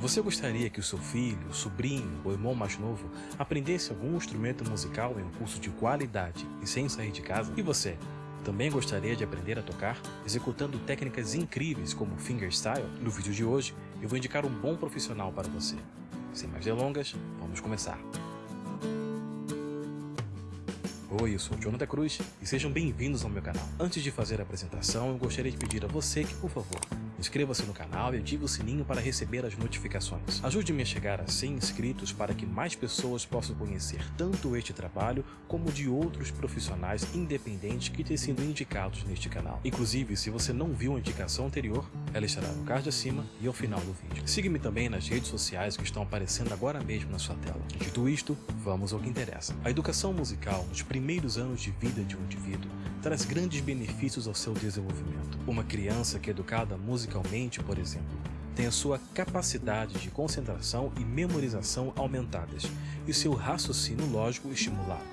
Você gostaria que o seu filho, sobrinho ou irmão mais novo aprendesse algum instrumento musical em um curso de qualidade e sem sair de casa? E você? Também gostaria de aprender a tocar, executando técnicas incríveis como fingerstyle? No vídeo de hoje, eu vou indicar um bom profissional para você. Sem mais delongas, vamos começar. Oi, eu sou o Jonathan Cruz e sejam bem-vindos ao meu canal. Antes de fazer a apresentação, eu gostaria de pedir a você que, por favor, Inscreva-se no canal e ative o sininho para receber as notificações. Ajude-me a chegar a 100 inscritos para que mais pessoas possam conhecer tanto este trabalho como de outros profissionais independentes que têm sido indicados neste canal. Inclusive, se você não viu a indicação anterior, ela estará no card acima e ao final do vídeo. Siga-me também nas redes sociais que estão aparecendo agora mesmo na sua tela. Dito isto, vamos ao que interessa. A educação musical nos primeiros anos de vida de um indivíduo traz grandes benefícios ao seu desenvolvimento. Uma criança que é educada musicalmente, por exemplo, tem a sua capacidade de concentração e memorização aumentadas e seu raciocínio lógico estimulado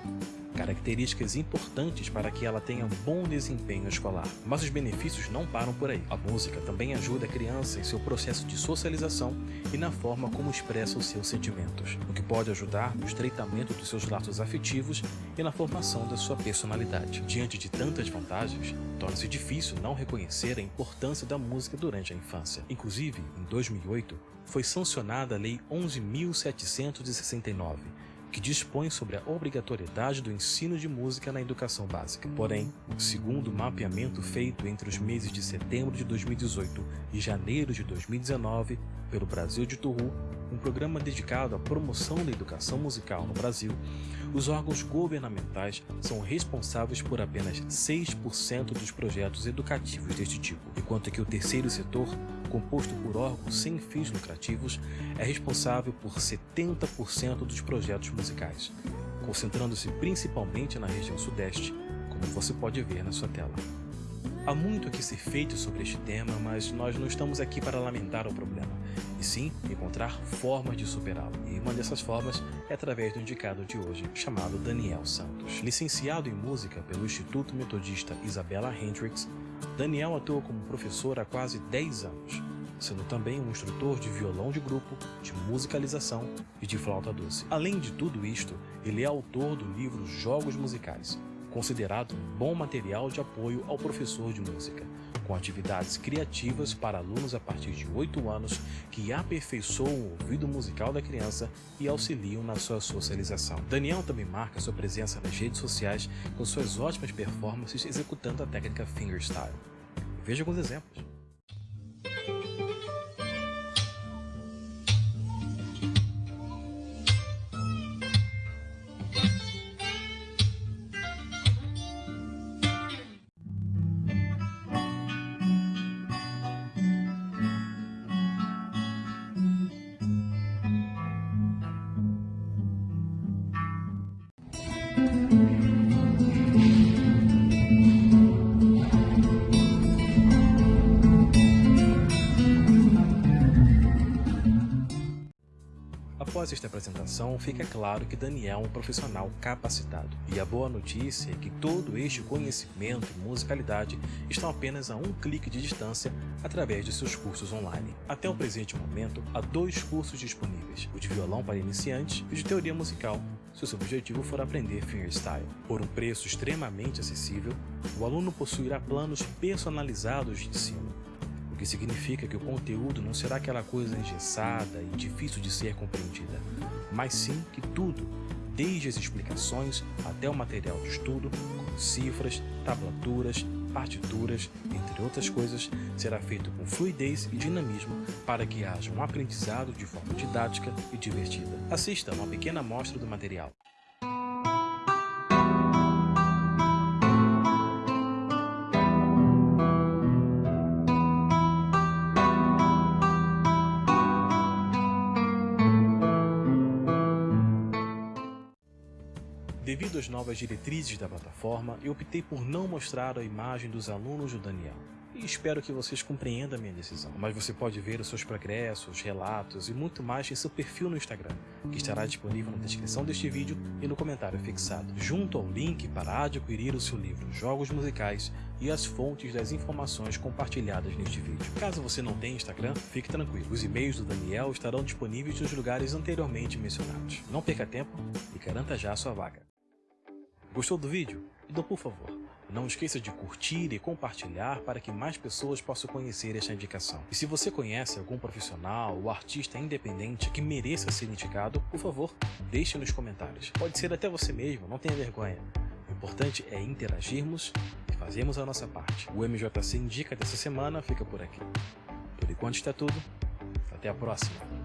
características importantes para que ela tenha bom desempenho escolar. Mas os benefícios não param por aí. A música também ajuda a criança em seu processo de socialização e na forma como expressa os seus sentimentos, o que pode ajudar no estreitamento dos seus laços afetivos e na formação da sua personalidade. Diante de tantas vantagens, torna-se difícil não reconhecer a importância da música durante a infância. Inclusive, em 2008, foi sancionada a Lei 11.769, que dispõe sobre a obrigatoriedade do ensino de música na educação básica. Porém, segundo o mapeamento feito entre os meses de setembro de 2018 e janeiro de 2019 pelo Brasil de Turu, um programa dedicado à promoção da educação musical no Brasil, os órgãos governamentais são responsáveis por apenas 6% dos projetos educativos deste tipo, enquanto que o terceiro setor composto por órgãos sem fins lucrativos, é responsável por 70% dos projetos musicais, concentrando-se principalmente na região sudeste, como você pode ver na sua tela. Há muito a que ser feito sobre este tema, mas nós não estamos aqui para lamentar o problema, e sim encontrar formas de superá-lo. E uma dessas formas é através do indicado de hoje, chamado Daniel Santos. Licenciado em música pelo Instituto Metodista Isabella Hendricks, Daniel atua como professor há quase 10 anos, sendo também um instrutor de violão de grupo, de musicalização e de flauta doce. Além de tudo isto, ele é autor do livro Jogos Musicais, considerado um bom material de apoio ao professor de música, com atividades criativas para alunos a partir de 8 anos que aperfeiçoam o ouvido musical da criança e auxiliam na sua socialização. Daniel também marca sua presença nas redes sociais com suas ótimas performances executando a técnica fingerstyle. Veja alguns exemplos. Após esta apresentação, fica claro que Daniel é um profissional capacitado. E a boa notícia é que todo este conhecimento e musicalidade estão apenas a um clique de distância através de seus cursos online. Até o presente momento, há dois cursos disponíveis, o de violão para iniciantes e o de teoria musical, se o seu objetivo for aprender fingerstyle. Por um preço extremamente acessível, o aluno possuirá planos personalizados de ensino, o que significa que o conteúdo não será aquela coisa engessada e difícil de ser compreendida, mas sim que tudo, desde as explicações até o material de estudo, como cifras, tablaturas, partituras, entre outras coisas, será feito com fluidez e dinamismo para que haja um aprendizado de forma didática e divertida. Assista a uma pequena amostra do material. Devido às novas diretrizes da plataforma, eu optei por não mostrar a imagem dos alunos do Daniel. e espero que vocês compreendam a minha decisão. Mas você pode ver os seus progressos, relatos e muito mais em seu perfil no Instagram, que estará disponível na descrição deste vídeo e no comentário fixado, junto ao link para adquirir o seu livro Jogos Musicais e as fontes das informações compartilhadas neste vídeo. Caso você não tenha Instagram, fique tranquilo, os e-mails do Daniel estarão disponíveis nos lugares anteriormente mencionados. Não perca tempo e garanta já a sua vaga. Gostou do vídeo? Então por favor, não esqueça de curtir e compartilhar para que mais pessoas possam conhecer esta indicação. E se você conhece algum profissional ou artista independente que mereça ser indicado, por favor, deixe nos comentários. Pode ser até você mesmo, não tenha vergonha. O importante é interagirmos e fazermos a nossa parte. O MJC Indica dessa semana fica por aqui. Por enquanto está tudo. Até a próxima.